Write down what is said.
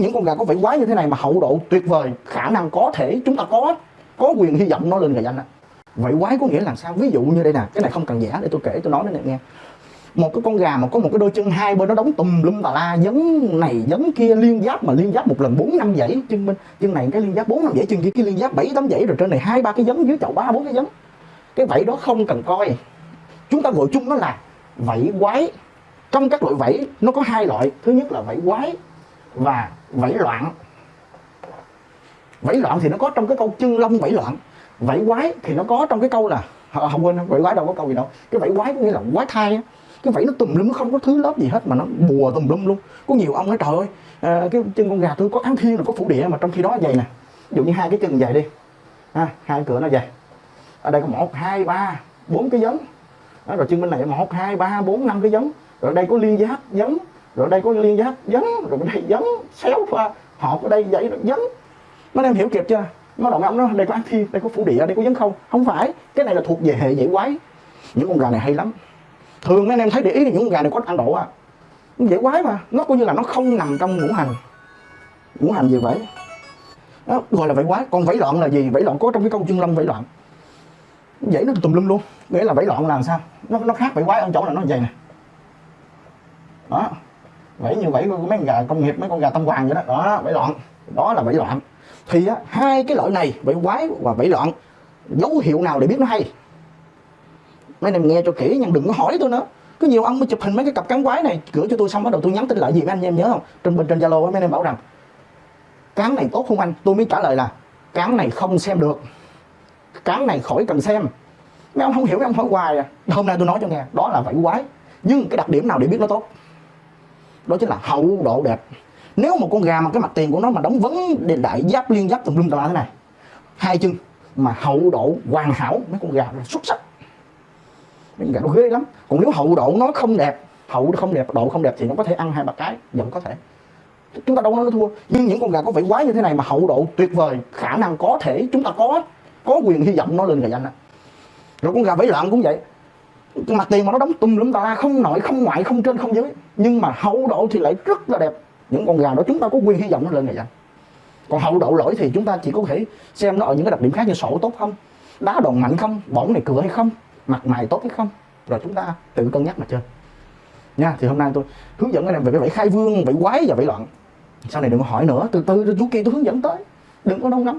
những con gà có vảy quái như thế này mà hậu độ tuyệt vời, khả năng có thể, chúng ta có có quyền hy vọng nó lên gà danh á vảy quái có nghĩa là sao? Ví dụ như đây nè, cái này không cần giả để tôi kể, tôi nói đến này nghe. Một cái con gà mà có một cái đôi chân hai bên nó đóng tùm lum tà la dấn này dấn kia, liên giáp mà liên giáp một lần bốn năm dãy, chân bên, chân này cái liên giáp bốn năm dãy, chân kia cái liên giáp bảy tám dãy, rồi trên này hai ba cái dấn dưới chậu ba bốn cái dấn cái vảy đó không cần coi. Chúng ta gọi chung nó là vảy quái. Trong các loại vảy nó có hai loại. Thứ nhất là vảy quái và vẫy loạn. Vẫy loạn thì nó có trong cái câu chân lông vẫy loạn. Vẫy quái thì nó có trong cái câu là à, không quên vẫy quái đâu có câu gì đâu. Cái vẫy quái có nghĩa là quái thai á. Cái vẫy nó tùm lum nó không có thứ lớp gì hết mà nó bùa tùm lum luôn. Có nhiều ông nói trời ơi à, cái chân con gà tôi có áng thiên rồi có phủ địa mà trong khi đó vậy nè. Ví dụ như hai cái chân dài đi. Ha, hai cửa nó dài ở đây có một hai ba bốn cái giống. Đó, rồi chân bên này một hai ba bốn năm cái giống. Rồi đây có liên giáp giống rồi đây có liên giác dấn, rồi đây dấn, xéo pha, họp ở đây vậy dấn. Nó mấy em hiểu kịp chưa? Nó động ông nó, đây có áng thiên đây có phủ địa, đây có dấn không. Không phải, cái này là thuộc về hệ dễ quái. Những con gà này hay lắm. Thường mấy anh em thấy để ý thì những con gà này có ăn độ à. Dễ quái mà, nó coi như là nó không nằm trong ngũ hành. Ngũ hành gì vậy? Đó, gọi là vẫy quái. Còn vẫy loạn là gì? Vẫy loạn có trong cái câu chương lâm vẫy loạn. Vậy nó tùm lum luôn. Nghĩa là vẫy loạn là làm sao? Nó nó khác vẫy quái ở chỗ là nó vậy nè. Đó vẫy như vẫy của mấy con gà công nghiệp mấy con gà tâm hoàng vậy đó. Đó vẫy loạn. Đó là vẫy loạn. Thì á, hai cái loại này vẫy quái và vẫy loạn dấu hiệu nào để biết nó hay? Mấy anh em nghe cho kỹ nhưng đừng có hỏi tôi nữa. Có nhiều ông mới chụp hình mấy cái cặp cắn quái này gửi cho tôi xong bắt đầu tôi nhắn tin lại gì mấy anh em nhớ không? Trên bên trên zalo mấy anh em bảo rằng cán này tốt không anh? Tôi mới trả lời là cán này không xem được. Cán này khỏi cần xem. Mấy ông không hiểu mấy ông hỏi hoài à. Hôm nay tôi nói cho nghe đó là vảy quái. Nhưng cái đặc điểm nào để biết nó tốt? Đó chính là hậu độ đẹp. Nếu một con gà mà cái mặt tiền của nó mà đóng vấn đề đại giáp liên giáp tùm lum tà la thế này, hai chân mà hậu độ hoàn hảo, mấy con gà là xuất sắc. Mấy con gà nó ghê lắm. Còn nếu hậu độ nó không đẹp, hậu không đẹp, độ không đẹp thì nó có thể ăn hai ba cái, vẫn có thể. Chúng ta đâu nói nó thua. Nhưng những con gà có vẻ quái như thế này mà hậu độ tuyệt vời, khả năng có thể, chúng ta có có quyền hy vọng nó lên gà danh đó rồi con gà vẫy loạn cũng vậy mặt tiền mà nó đóng tùm lum tà la, không nội, không ngoại, không trên, không dưới. Nhưng mà hậu độ thì lại rất là đẹp. Những con gà đó chúng ta có quyền hy vọng nó lên này vậy. Còn hậu độ lỗi thì chúng ta chỉ có thể xem nó ở những cái đặc điểm khác như sổ tốt không? Đá đòn mạnh không? Bỏng này cửa hay không? Mặt mày tốt hay không? Rồi chúng ta tự cân nhắc mà chơi. Nha, thì hôm nay tôi hướng dẫn anh em về cái vẫy khai vương, vẫy quái và vẫy loạn. Sau này đừng có hỏi nữa, từ từ chú kia tôi hướng dẫn tới. Đừng có nông nóng.